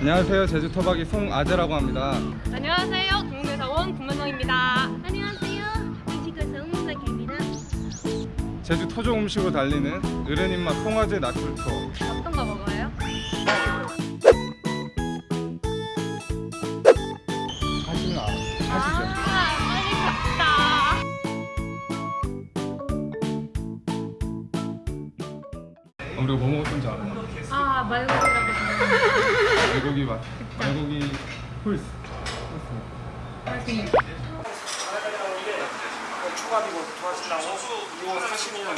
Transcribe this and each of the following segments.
안녕하세요 제주 토박이 송아재라고 합니다 안녕하세요. 동대사 원 김만성입니다. 안녕하세요. 뮤지컬 성문석입니다. 제주 토종 음식으로 달리는 어른 입맛 송아재 나출 투어 어떤 거 먹어 우리가 뭐 먹었던지 알아? 아, 말고기라고 말고기 맛 말고기 훌스 초밥이고 좋아하신다고 이거 사시면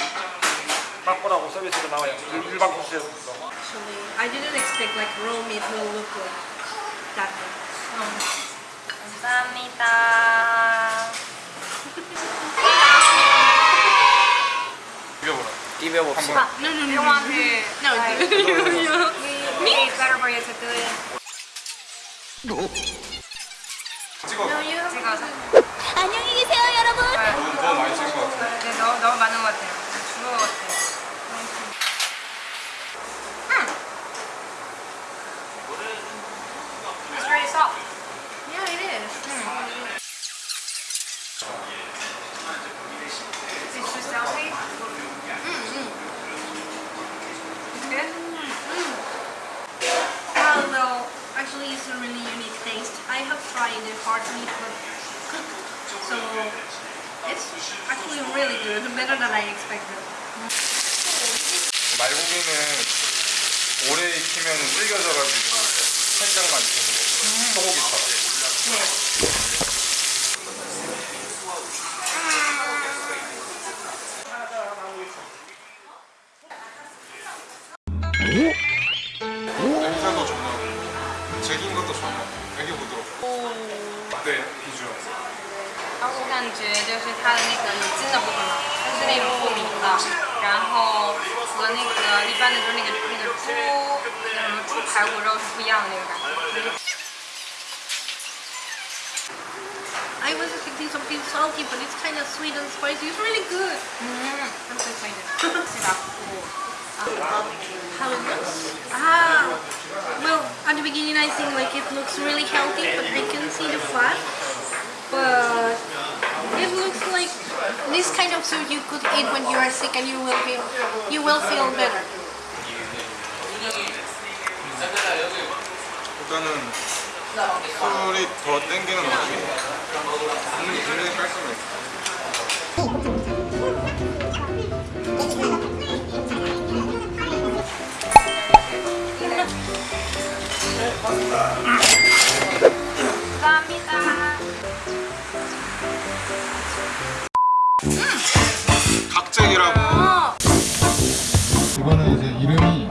맛보라고 서비스로 나와요 일- 일반 코스에서 Actually, I didn't expect like raw meat will look like that. 감사합니다. 비벼보라 Ah, no, no, no, You no. want to No, like, me. it's better for you to do it. 찍어 No, you 찍어서. 안녕히 계세요, 여러분. 너무, 너무 많이 찍은 것 같아 네, 너무, 너무 많은 것 같아요. 죽은 것 같아요. 음. It's very soft. Yeah, it is. It's too salty. It's good. Although, actually, it's a really unique taste. I have tried the hard meat but cooked, so it's actually really good, better than I expected. 말고기는 오래 익히면 질겨져가지고 살짝만 익혀서 먹어요 소고기처럼 냄새도 좋고 질긴 것도 좋아요 哎，六不多。哦。对，必须要。啊，我感觉就是它的那个有筋的部分嘛，它是那种透明的，然后和那个一般的就是那个那个猪那什么猪排骨肉是不一样的那个感觉。iwasntsinkingsomethingsaltybutitskindofsweetandspicyisreallygood at the beginning I think like it looks really healthy, but I can see the fat. But it looks like this kind of soup you could eat when you are sick and you will feel you will feel better. 일단은 술이 더 땡기는 맛이 국물이 굉장히 깔끔해 감사합니다. 각잭이라고. 이거는 이제 이름이